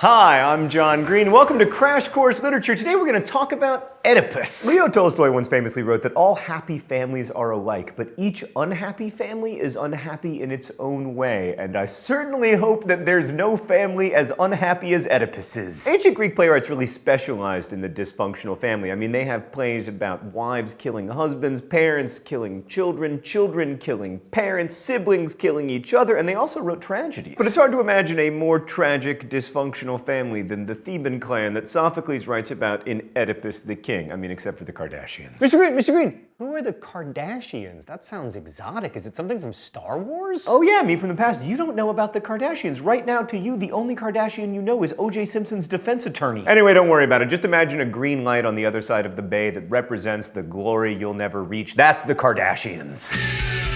Hi, I'm John Green. Welcome to Crash Course Literature. Today we're going to talk about Oedipus. Leo Tolstoy once famously wrote that all happy families are alike, but each unhappy family is unhappy in its own way, and I certainly hope that there's no family as unhappy as Oedipus's. Ancient Greek playwrights really specialized in the dysfunctional family. I mean, they have plays about wives killing husbands, parents killing children, children killing parents, siblings killing each other, and they also wrote tragedies. But it's hard to imagine a more tragic, dysfunctional family than the Theban clan that Sophocles writes about in Oedipus the King. I mean, except for the Kardashians. Mr. Green, Mr. Green, who are the Kardashians? That sounds exotic. Is it something from Star Wars? Oh yeah, me from the past. You don't know about the Kardashians. Right now, to you, the only Kardashian you know is O.J. Simpson's defense attorney. Anyway, don't worry about it. Just imagine a green light on the other side of the bay that represents the glory you'll never reach. That's the Kardashians.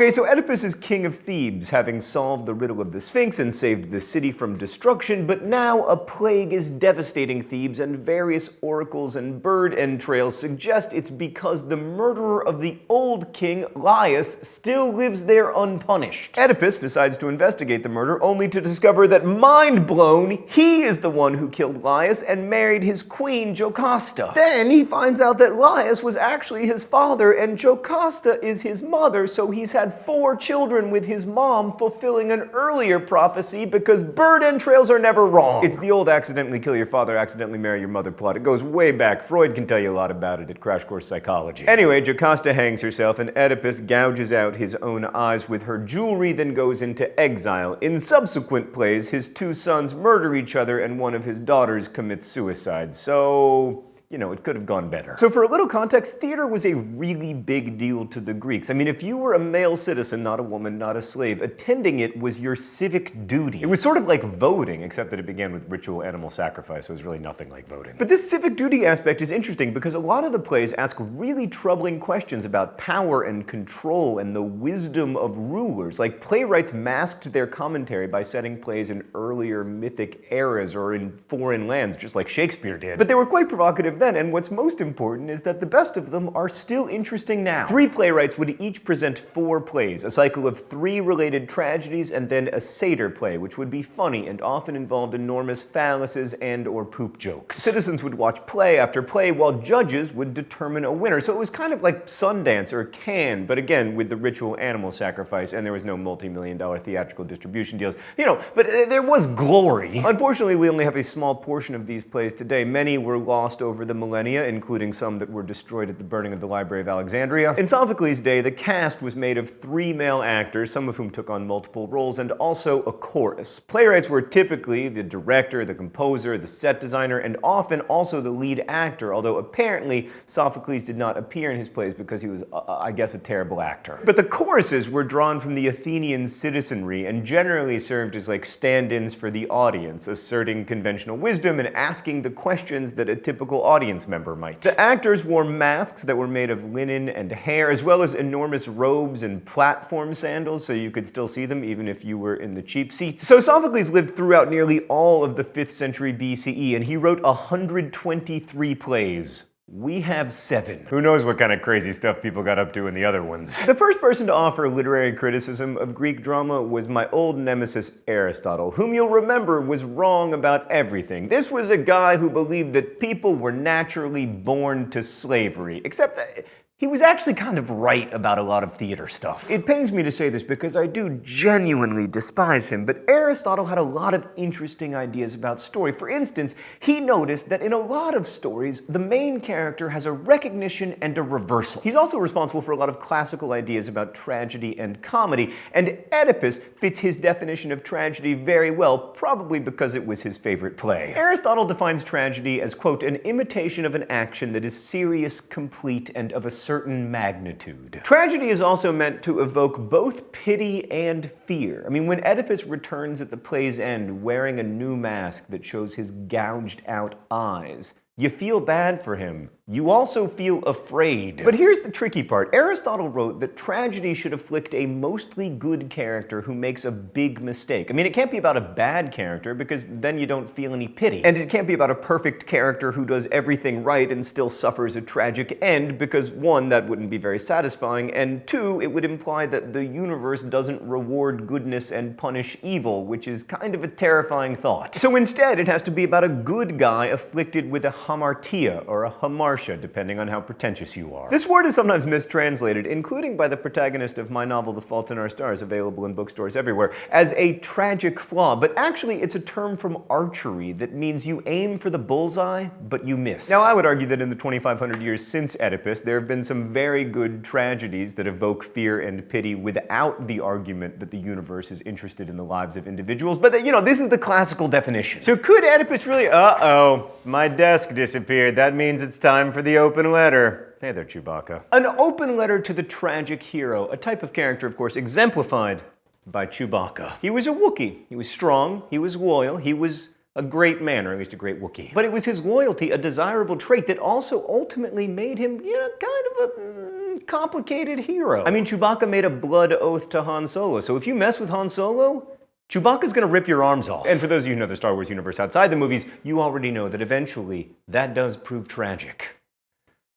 Okay, so Oedipus is king of Thebes, having solved the riddle of the Sphinx and saved the city from destruction, but now a plague is devastating Thebes, and various oracles and bird entrails suggest it's because the murderer of the old king, Laius, still lives there unpunished. Oedipus decides to investigate the murder, only to discover that, mind blown, he is the one who killed Laius and married his queen, Jocasta. Then he finds out that Laius was actually his father, and Jocasta is his mother, so he's had four children with his mom, fulfilling an earlier prophecy because bird entrails are never wrong. It's the old accidentally kill your father, accidentally marry your mother plot. It goes way back. Freud can tell you a lot about it at Crash Course Psychology. Anyway, Jocasta hangs herself and Oedipus gouges out his own eyes with her jewelry, then goes into exile. In subsequent plays, his two sons murder each other and one of his daughters commits suicide. So you know, it could have gone better. So for a little context, theater was a really big deal to the Greeks. I mean, if you were a male citizen, not a woman, not a slave, attending it was your civic duty. It was sort of like voting, except that it began with ritual animal sacrifice, so it was really nothing like voting. But this civic duty aspect is interesting because a lot of the plays ask really troubling questions about power and control and the wisdom of rulers. Like playwrights masked their commentary by setting plays in earlier mythic eras or in foreign lands, just like Shakespeare did. But they were quite provocative then, and what's most important is that the best of them are still interesting now. Three playwrights would each present four plays, a cycle of three related tragedies, and then a satyr play, which would be funny and often involved enormous phalluses and or poop jokes. Citizens would watch play after play while judges would determine a winner, so it was kind of like Sundance or Cannes, but again with the ritual animal sacrifice, and there was no multi-million dollar theatrical distribution deals. You know, but uh, there was glory. Unfortunately, we only have a small portion of these plays today. Many were lost over the millennia, including some that were destroyed at the burning of the Library of Alexandria. In Sophocles' day, the cast was made of three male actors, some of whom took on multiple roles, and also a chorus. Playwrights were typically the director, the composer, the set designer, and often also the lead actor, although apparently Sophocles did not appear in his plays because he was, uh, I guess, a terrible actor. But the choruses were drawn from the Athenian citizenry and generally served as like stand-ins for the audience, asserting conventional wisdom and asking the questions that a typical audience audience member might. The actors wore masks that were made of linen and hair, as well as enormous robes and platform sandals, so you could still see them even if you were in the cheap seats. So Sophocles lived throughout nearly all of the 5th century BCE, and he wrote 123 plays. We have seven. Who knows what kind of crazy stuff people got up to in the other ones. the first person to offer literary criticism of Greek drama was my old nemesis Aristotle, whom you'll remember was wrong about everything. This was a guy who believed that people were naturally born to slavery, except that he was actually kind of right about a lot of theater stuff. It pains me to say this because I do genuinely despise him, but Aristotle had a lot of interesting ideas about story. For instance, he noticed that in a lot of stories, the main character has a recognition and a reversal. He's also responsible for a lot of classical ideas about tragedy and comedy, and Oedipus fits his definition of tragedy very well, probably because it was his favorite play. Aristotle defines tragedy as, quote, an imitation of an action that is serious, complete, and of a certain magnitude. Tragedy is also meant to evoke both pity and fear. I mean, when Oedipus returns at the play's end wearing a new mask that shows his gouged out eyes, you feel bad for him, you also feel afraid. But here's the tricky part. Aristotle wrote that tragedy should afflict a mostly good character who makes a big mistake. I mean, it can't be about a bad character because then you don't feel any pity. And it can't be about a perfect character who does everything right and still suffers a tragic end because one, that wouldn't be very satisfying, and two, it would imply that the universe doesn't reward goodness and punish evil, which is kind of a terrifying thought. So instead, it has to be about a good guy afflicted with a hamartia, or a hamar depending on how pretentious you are. This word is sometimes mistranslated, including by the protagonist of my novel The Fault in Our Stars, available in bookstores everywhere, as a tragic flaw, but actually it's a term from archery that means you aim for the bullseye, but you miss. Now I would argue that in the 2,500 years since Oedipus, there have been some very good tragedies that evoke fear and pity without the argument that the universe is interested in the lives of individuals, but you know, this is the classical definition. So could Oedipus really, uh-oh, my desk disappeared, that means it's time for the open letter. Hey there, Chewbacca. An open letter to the tragic hero, a type of character, of course, exemplified by Chewbacca. He was a Wookiee. He was strong, he was loyal, he was a great man, or at least a great Wookiee. But it was his loyalty, a desirable trait, that also ultimately made him, you know, kind of a mm, complicated hero. I mean, Chewbacca made a blood oath to Han Solo, so if you mess with Han Solo, Chewbacca's gonna rip your arms off. And for those of you who know the Star Wars universe outside the movies, you already know that eventually that does prove tragic.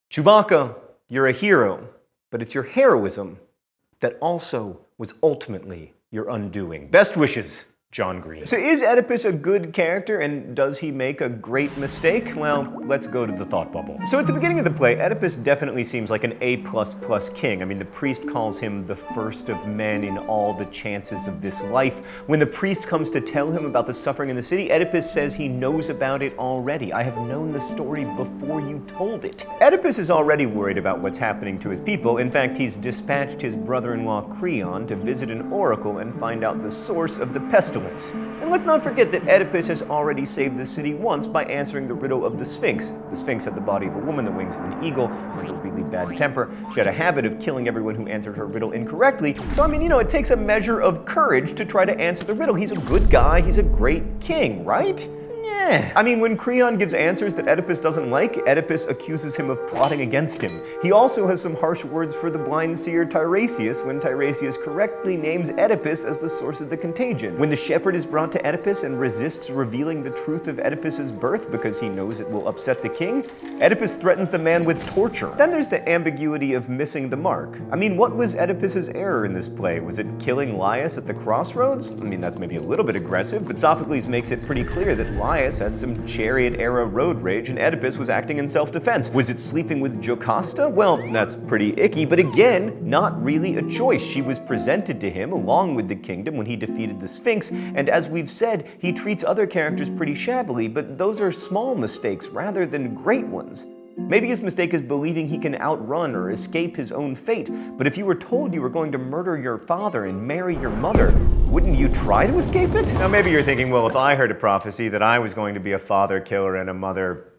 Chewbacca, you're a hero, but it's your heroism that also was ultimately your undoing. Best wishes, John Green. So is Oedipus a good character and does he make a great mistake? Well, let's go to the thought bubble. So at the beginning of the play, Oedipus definitely seems like an A++ king. I mean, the priest calls him the first of men in all the chances of this life. When the priest comes to tell him about the suffering in the city, Oedipus says he knows about it already. I have known the story before you told it. Oedipus is already worried about what's happening to his people. In fact, he's dispatched his brother-in-law Creon to visit an oracle and find out the source of the pestilence and let's not forget that Oedipus has already saved the city once by answering the riddle of the Sphinx. The Sphinx had the body of a woman, the wings of an eagle, and a really bad temper. She had a habit of killing everyone who answered her riddle incorrectly. So, I mean, you know, it takes a measure of courage to try to answer the riddle. He's a good guy, he's a great king, right? Eh. I mean, when Creon gives answers that Oedipus doesn't like, Oedipus accuses him of plotting against him. He also has some harsh words for the blind seer Tiresias when Tiresias correctly names Oedipus as the source of the contagion. When the shepherd is brought to Oedipus and resists revealing the truth of Oedipus's birth because he knows it will upset the king, Oedipus threatens the man with torture. Then there's the ambiguity of missing the mark. I mean, what was Oedipus's error in this play? Was it killing Laius at the crossroads? I mean, that's maybe a little bit aggressive, but Sophocles makes it pretty clear that Laius had some chariot-era road rage and Oedipus was acting in self-defense. Was it sleeping with Jocasta? Well, that's pretty icky, but again, not really a choice. She was presented to him along with the kingdom when he defeated the Sphinx, and as we've said, he treats other characters pretty shabbily, but those are small mistakes rather than great ones. Maybe his mistake is believing he can outrun or escape his own fate, but if you were told you were going to murder your father and marry your mother, wouldn't you try to escape it? Now maybe you're thinking, well, if I heard a prophecy that I was going to be a father killer and a mother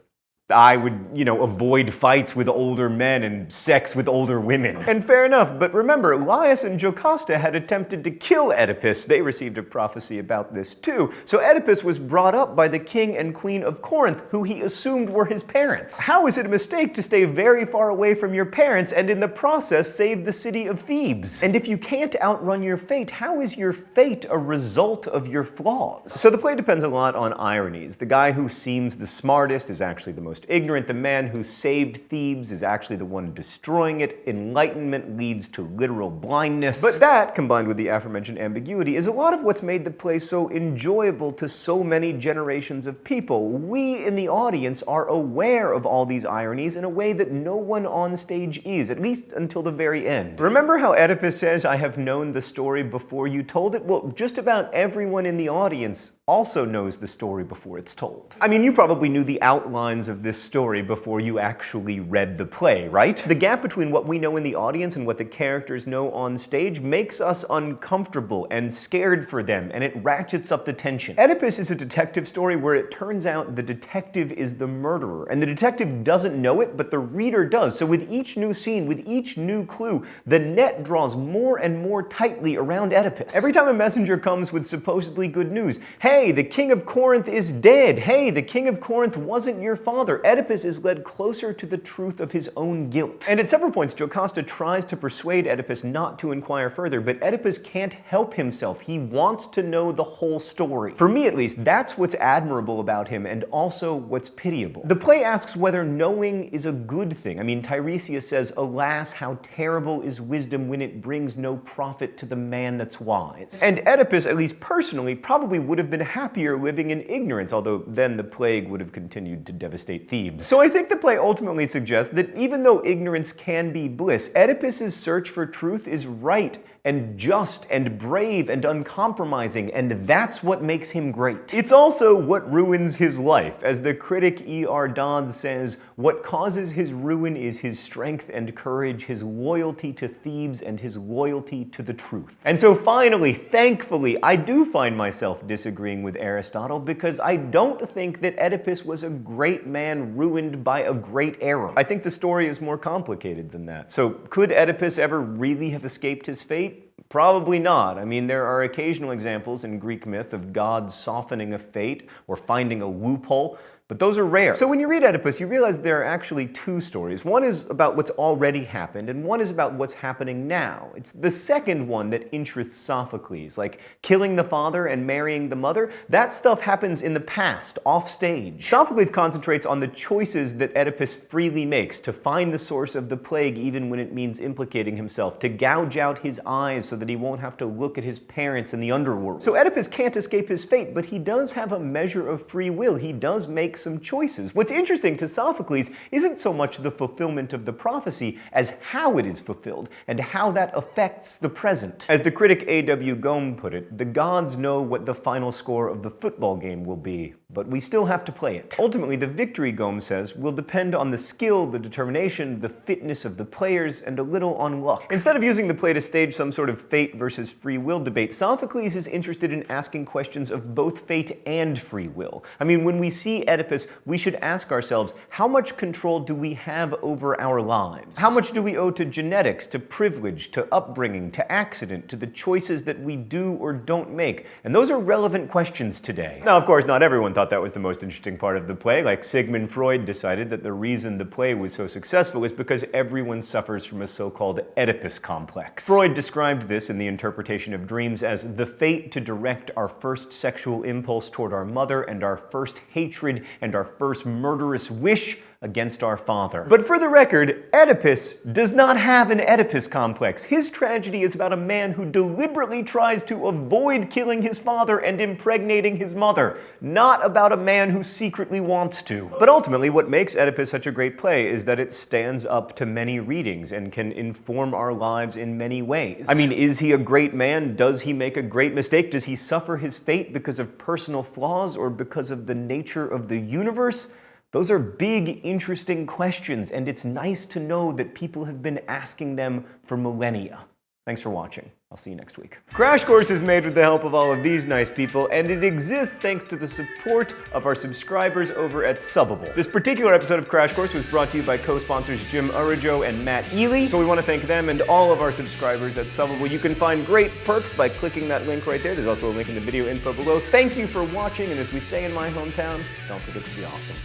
I would, you know, avoid fights with older men and sex with older women. And fair enough, but remember, Laius and Jocasta had attempted to kill Oedipus. They received a prophecy about this too. So Oedipus was brought up by the king and queen of Corinth, who he assumed were his parents. How is it a mistake to stay very far away from your parents and in the process save the city of Thebes? And if you can't outrun your fate, how is your fate a result of your flaws? So the play depends a lot on ironies. The guy who seems the smartest is actually the most most ignorant. The man who saved Thebes is actually the one destroying it. Enlightenment leads to literal blindness. But that, combined with the aforementioned ambiguity, is a lot of what's made the play so enjoyable to so many generations of people. We in the audience are aware of all these ironies in a way that no one on stage is, at least until the very end. Remember how Oedipus says, I have known the story before you told it? Well, just about everyone in the audience also knows the story before it's told. I mean, you probably knew the outlines of this story before you actually read the play, right? The gap between what we know in the audience and what the characters know on stage makes us uncomfortable and scared for them, and it ratchets up the tension. Oedipus is a detective story where it turns out the detective is the murderer, and the detective doesn't know it, but the reader does. So with each new scene, with each new clue, the net draws more and more tightly around Oedipus. Every time a messenger comes with supposedly good news, hey, hey, the king of Corinth is dead. Hey, the king of Corinth wasn't your father. Oedipus is led closer to the truth of his own guilt. And at several points, Jocasta tries to persuade Oedipus not to inquire further, but Oedipus can't help himself. He wants to know the whole story. For me, at least, that's what's admirable about him and also what's pitiable. The play asks whether knowing is a good thing. I mean, Tiresias says, Alas, how terrible is wisdom when it brings no profit to the man that's wise. And Oedipus, at least personally, probably would have been happier living in ignorance, although then the plague would have continued to devastate Thebes. So I think the play ultimately suggests that even though ignorance can be bliss, Oedipus's search for truth is right and just and brave and uncompromising, and that's what makes him great. It's also what ruins his life. As the critic E.R. Dodds says, what causes his ruin is his strength and courage, his loyalty to Thebes, and his loyalty to the truth. And so finally, thankfully, I do find myself disagreeing with Aristotle because I don't think that Oedipus was a great man ruined by a great error. I think the story is more complicated than that. So could Oedipus ever really have escaped his fate? Probably not. I mean, there are occasional examples in Greek myth of gods softening a fate or finding a loophole but those are rare. So when you read Oedipus, you realize there are actually two stories. One is about what's already happened, and one is about what's happening now. It's the second one that interests Sophocles, like killing the father and marrying the mother. That stuff happens in the past, off stage. Sophocles concentrates on the choices that Oedipus freely makes to find the source of the plague even when it means implicating himself, to gouge out his eyes so that he won't have to look at his parents in the underworld. So Oedipus can't escape his fate, but he does have a measure of free will. He does make make some choices. What's interesting to Sophocles isn't so much the fulfillment of the prophecy as how it is fulfilled and how that affects the present. As the critic A.W. Gomme put it, the gods know what the final score of the football game will be, but we still have to play it. Ultimately, the victory, Gomme says, will depend on the skill, the determination, the fitness of the players, and a little on luck. Instead of using the play to stage some sort of fate versus free will debate, Sophocles is interested in asking questions of both fate and free will. I mean, when we see Oedipus, we should ask ourselves, how much control do we have over our lives? How much do we owe to genetics, to privilege, to upbringing, to accident, to the choices that we do or don't make? And those are relevant questions today. Now, of course, not everyone thought that was the most interesting part of the play. Like Sigmund Freud decided that the reason the play was so successful is because everyone suffers from a so-called Oedipus complex. Freud described this in the interpretation of dreams as the fate to direct our first sexual impulse toward our mother and our first hatred and our first murderous wish against our father. But for the record, Oedipus does not have an Oedipus complex. His tragedy is about a man who deliberately tries to avoid killing his father and impregnating his mother, not about a man who secretly wants to. But ultimately, what makes Oedipus such a great play is that it stands up to many readings and can inform our lives in many ways. I mean, is he a great man? Does he make a great mistake? Does he suffer his fate because of personal flaws or because of the nature of the universe? Those are big, interesting questions, and it's nice to know that people have been asking them for millennia. Thanks for watching. I'll see you next week. Crash Course is made with the help of all of these nice people, and it exists thanks to the support of our subscribers over at Subbable. This particular episode of Crash Course was brought to you by co-sponsors Jim Urajo and Matt Ely, so we want to thank them and all of our subscribers at Subbable. You can find great perks by clicking that link right there. There's also a link in the video info below. Thank you for watching, and as we say in my hometown, don't forget to be awesome.